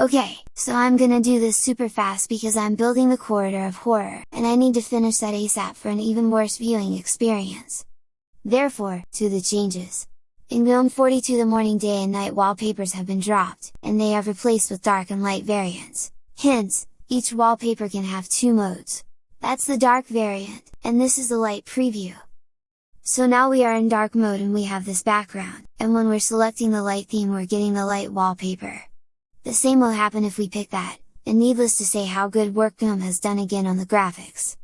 Okay, so I'm gonna do this super fast because I'm building the corridor of horror, and I need to finish that ASAP for an even worse viewing experience. Therefore, to the changes. In GNOME 42 the morning day and night wallpapers have been dropped, and they have replaced with dark and light variants. Hence, each wallpaper can have two modes. That's the dark variant, and this is the light preview. So now we are in dark mode and we have this background, and when we're selecting the light theme we're getting the light wallpaper. The same will happen if we pick that, and needless to say how good work GNOME has done again on the graphics.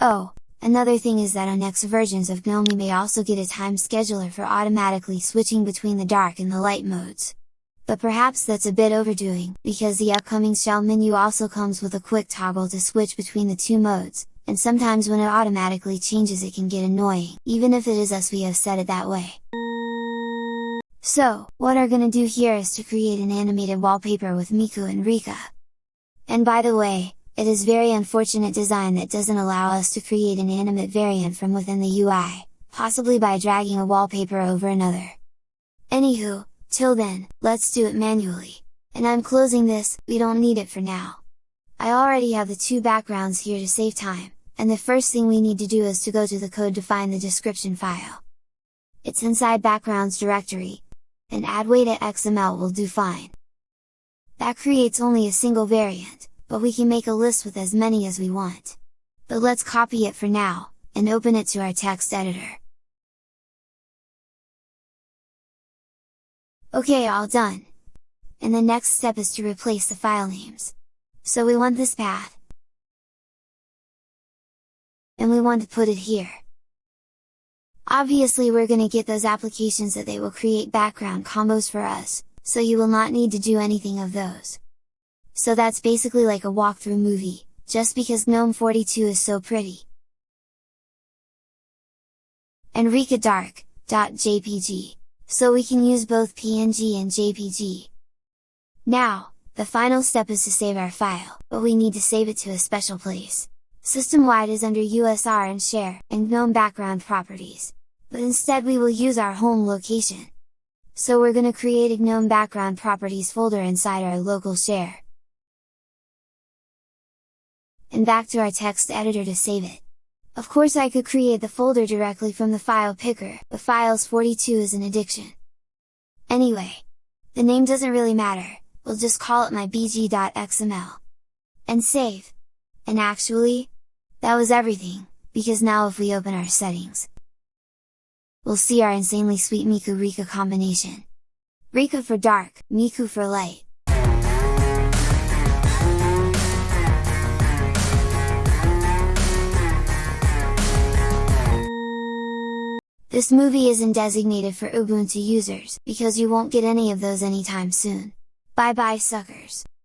Oh, another thing is that on next versions of GNOME we may also get a time scheduler for automatically switching between the dark and the light modes. But perhaps that's a bit overdoing, because the upcoming shell menu also comes with a quick toggle to switch between the two modes, and sometimes when it automatically changes it can get annoying, even if it is us we have set it that way. So, what are gonna do here is to create an animated wallpaper with Miku and Rika. And by the way, it is very unfortunate design that doesn't allow us to create an animate variant from within the UI, possibly by dragging a wallpaper over another. Anywho, till then, let's do it manually. And I'm closing this, we don't need it for now. I already have the two backgrounds here to save time, and the first thing we need to do is to go to the code to find the description file. It's inside backgrounds directory, and Adwaita XML will do fine. That creates only a single variant, but we can make a list with as many as we want. But let's copy it for now, and open it to our text editor. Okay all done! And the next step is to replace the file names. So we want this path, and we want to put it here. Obviously we're gonna get those applications that they will create background combos for us, so you will not need to do anything of those. So that's basically like a walkthrough movie, just because GNOME 42 is so pretty. And Dark, .jpg, so we can use both PNG and JPG. Now, the final step is to save our file, but we need to save it to a special place. System-wide is under USR and Share, and GNOME Background Properties but instead we will use our home location. So we're gonna create a GNOME background properties folder inside our local share. And back to our text editor to save it. Of course I could create the folder directly from the file picker, but files42 is an addiction. Anyway, the name doesn't really matter, we'll just call it my bg.xml. And save! And actually, that was everything, because now if we open our settings, we'll see our insanely sweet Miku Rika combination. Rika for dark, Miku for light. This movie isn't designated for Ubuntu users, because you won't get any of those anytime soon. Bye bye suckers!